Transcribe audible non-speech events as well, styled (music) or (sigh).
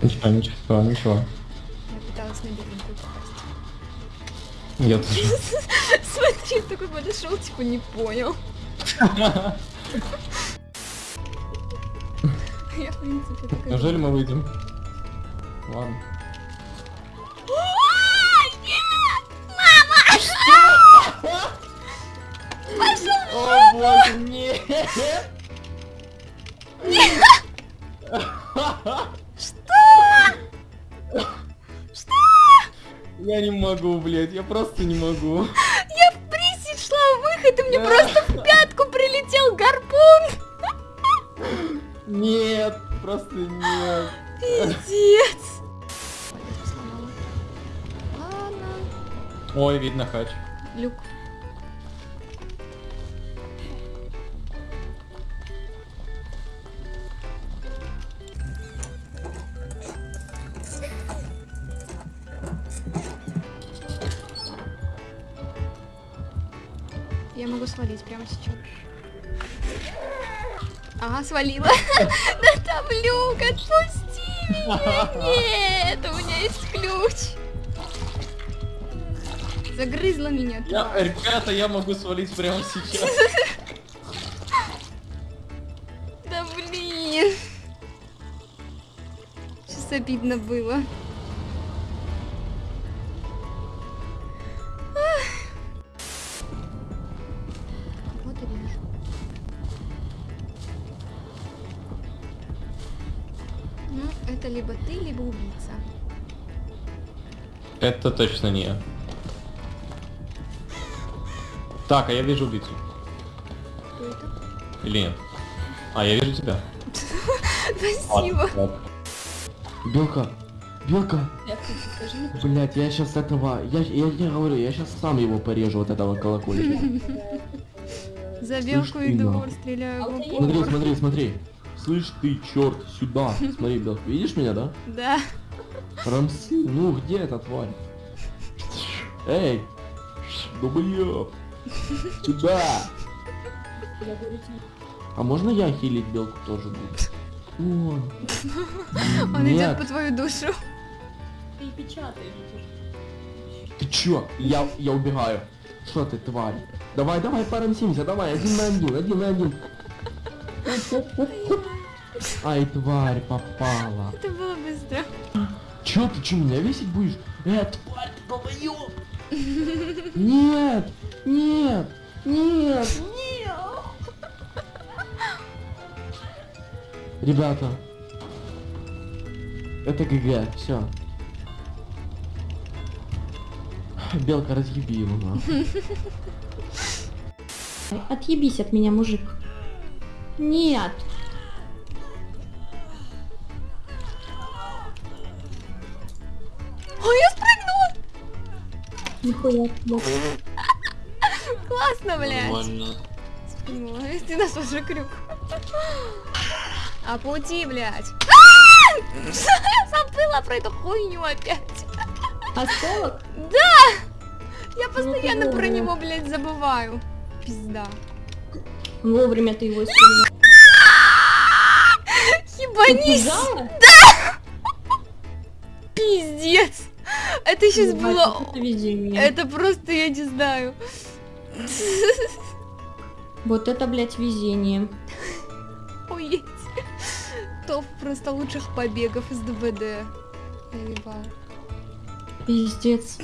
Ничего, ничего, ничего. Я пыталась на беленькую попасть. Я тоже. (laughs) Смотри, такой подошел, типа не понял. Я, в принципе, такая... (laughs) Неужели мы выйдем? Ладно. О боже, нет! (laughs) Я не могу, блядь, я просто не могу. Я в присед шла в выход, и мне просто в пятку прилетел гарпун. Нет, просто нет. Пиздец. Ладно. Ой, видно хач. Люк. Я могу свалить прямо сейчас. Ага, свалила. (laughs) Да там люк, отпусти меня. Нет, у меня есть ключ. Загрызла меня. Я, ребята, я могу свалить прямо сейчас. (laughs) Да блин. Сейчас обидно было. Это либо ты, либо убийца. Это точно не я. Так, а я вижу убийцу. Кто это? Или нет? А, я вижу тебя. (laughs) Спасибо. Белка, Белка, блять, я сейчас этого, я, я не говорю, я сейчас сам его порежу, вот этого колокольчика. (laughs) За белку иду, нахуй. стреляю в Смотри, смотри, смотри. Слышь ты, черт, сюда. Смотри, Белка, видишь меня, да? Да. Рамсы, ну где эта тварь? Эй, дублёб, сюда. А можно я хилить белку тоже буду? О, Он идет по твою душу. Ты печатаешь. Ты чё? Я, я убегаю. Что ты, тварь? Давай, давай, порамсимся, давай, один на один, один на один. (laughs) Ай, тварь, попала. Это было быстро. Чё, ты чё, меня весить будешь? Э, тварь, ты долбоёб! Нет, нет, нет, нет! Ребята, это ГГ, все. Белка, разъеби его, нахуй. Отъебись от меня, мужик. Нет. Ой, я спрыгнула! Нихуя. Ну, Классно, блядь. Спрыгнула. Ты нас уже крюк. А пути, блядь. А! Забыла про эту хуйню опять. Осколок? Да! Я постоянно ты про него, блядь, забываю. Пизда. Вовремя ты его использовал. Ебанись! Испугала? Пиздец! Это сейчас Ебать, было... Это просто, я не знаю. Вот это, блядь, везение. Ой, топ просто лучших побегов из ДБД. Я ебал. Пиздец.